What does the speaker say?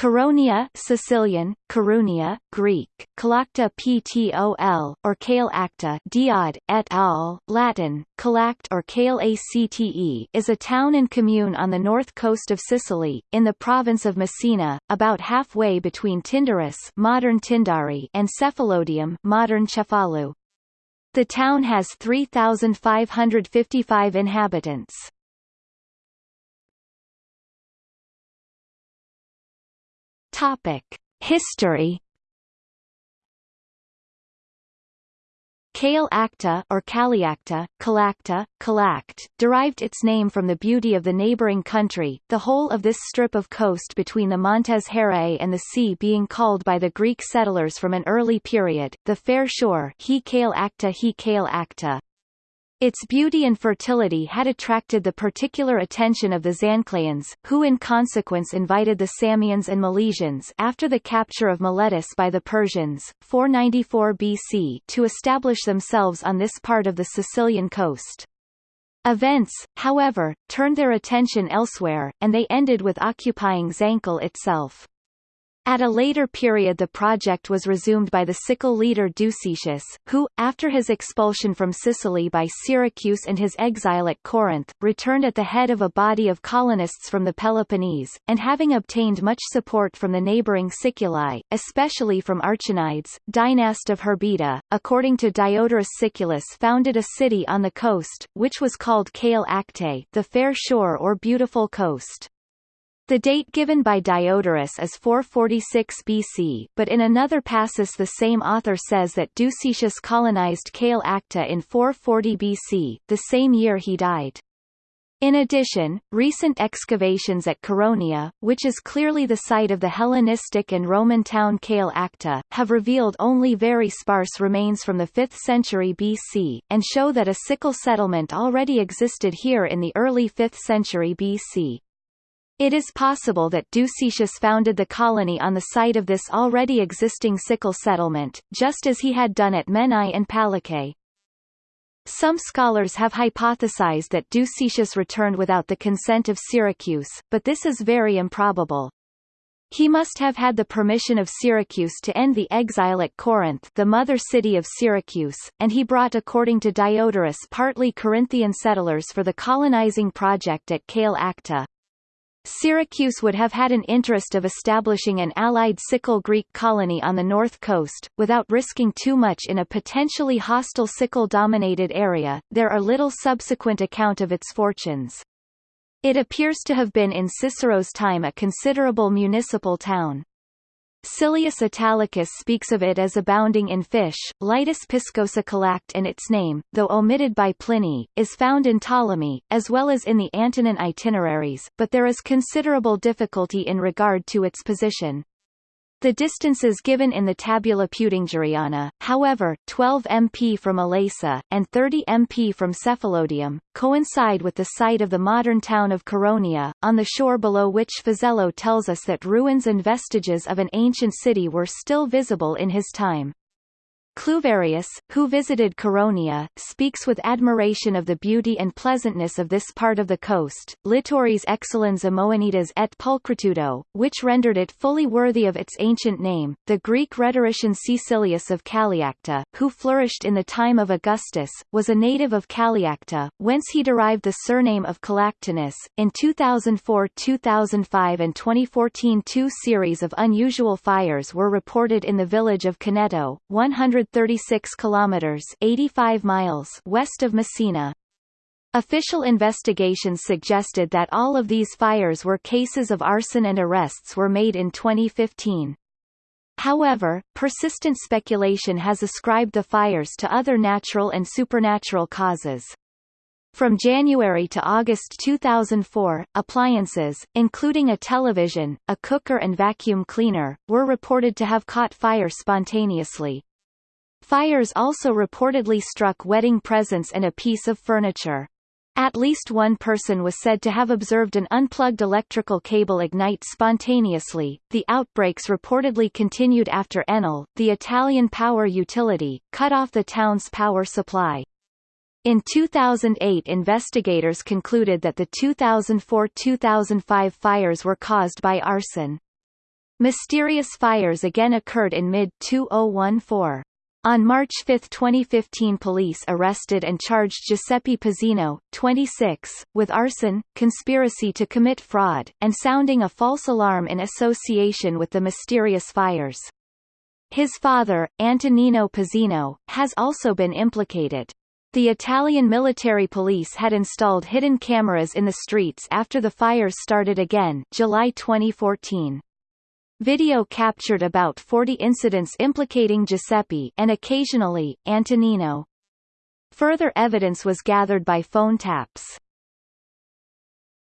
Caronia Sicilian, Carunia, Greek, Calacta Ptol, or Kale Acta Diod, et al., Latin, Calact or Kale Acte is a town and commune on the north coast of Sicily, in the province of Messina, about halfway between Tyndaris modern Tindari and Cephalodium modern Cefalu. The town has 3,555 inhabitants. Topic: History. Kale Acta or Caliacta, Calacta, Calact, derived its name from the beauty of the neighboring country, the whole of this strip of coast between the Montes Herrae and the sea being called by the Greek settlers from an early period, the fair shore he Kale Acta he Kale Acta. Its beauty and fertility had attracted the particular attention of the Zancleans, who in consequence invited the Samians and Milesians after the capture of Miletus by the Persians, 494 BC to establish themselves on this part of the Sicilian coast. Events, however, turned their attention elsewhere, and they ended with occupying Zancle itself. At a later period the project was resumed by the Sicel leader Ducetius, who, after his expulsion from Sicily by Syracuse and his exile at Corinth, returned at the head of a body of colonists from the Peloponnese, and having obtained much support from the neighbouring Siculi, especially from Archonides, dynast of Herbita, according to Diodorus Siculus founded a city on the coast, which was called Kale Acte the fair shore or beautiful coast. The date given by Diodorus is 446 BC, but in another passus the same author says that Ducetius colonized Kale Acta in 440 BC, the same year he died. In addition, recent excavations at Caronia, which is clearly the site of the Hellenistic and Roman town Kale Acta, have revealed only very sparse remains from the 5th century BC, and show that a Sicel settlement already existed here in the early 5th century BC. It is possible that Ducetius founded the colony on the site of this already existing Sicel settlement, just as he had done at Menai and Palicae. Some scholars have hypothesized that Ducetius returned without the consent of Syracuse, but this is very improbable. He must have had the permission of Syracuse to end the exile at Corinth the mother city of Syracuse, and he brought according to Diodorus partly Corinthian settlers for the colonizing project at Kale Acta. Syracuse would have had an interest of establishing an allied Sicel Greek colony on the north coast, without risking too much in a potentially hostile Sicel-dominated area. There are little subsequent account of its fortunes. It appears to have been in Cicero's time a considerable municipal town. Silius Italicus speaks of it as abounding in fish. Litus piscosa calact and its name, though omitted by Pliny, is found in Ptolemy, as well as in the Antonine itineraries, but there is considerable difficulty in regard to its position. The distances given in the Tabula Peutingeriana, however 12 mp from Elasa, and 30 mp from Cephalodium, coincide with the site of the modern town of Caronia, on the shore below which Fazello tells us that ruins and vestiges of an ancient city were still visible in his time. Cluverius, who visited Caronia, speaks with admiration of the beauty and pleasantness of this part of the coast, littoris excellens amoenitas et pulchritudo, which rendered it fully worthy of its ancient name. The Greek rhetorician Caecilius of Caliacta, who flourished in the time of Augustus, was a native of Caliacta, whence he derived the surname of Calactinus. In 2004 2005 and 2014 two series of unusual fires were reported in the village of Caneto, 100 136 kilometers 85 miles west of Messina. Official investigations suggested that all of these fires were cases of arson and arrests were made in 2015. However, persistent speculation has ascribed the fires to other natural and supernatural causes. From January to August 2004, appliances, including a television, a cooker and vacuum cleaner, were reported to have caught fire spontaneously. Fires also reportedly struck wedding presents and a piece of furniture. At least one person was said to have observed an unplugged electrical cable ignite spontaneously. The outbreaks reportedly continued after Enel, the Italian power utility, cut off the town's power supply. In 2008 investigators concluded that the 2004-2005 fires were caused by arson. Mysterious fires again occurred in mid-2014. On March 5, 2015 police arrested and charged Giuseppe Pizzino, 26, with arson, conspiracy to commit fraud, and sounding a false alarm in association with the mysterious fires. His father, Antonino Pizzino, has also been implicated. The Italian military police had installed hidden cameras in the streets after the fires started again July 2014. Video captured about 40 incidents implicating Giuseppe and occasionally, Antonino. Further evidence was gathered by phone taps.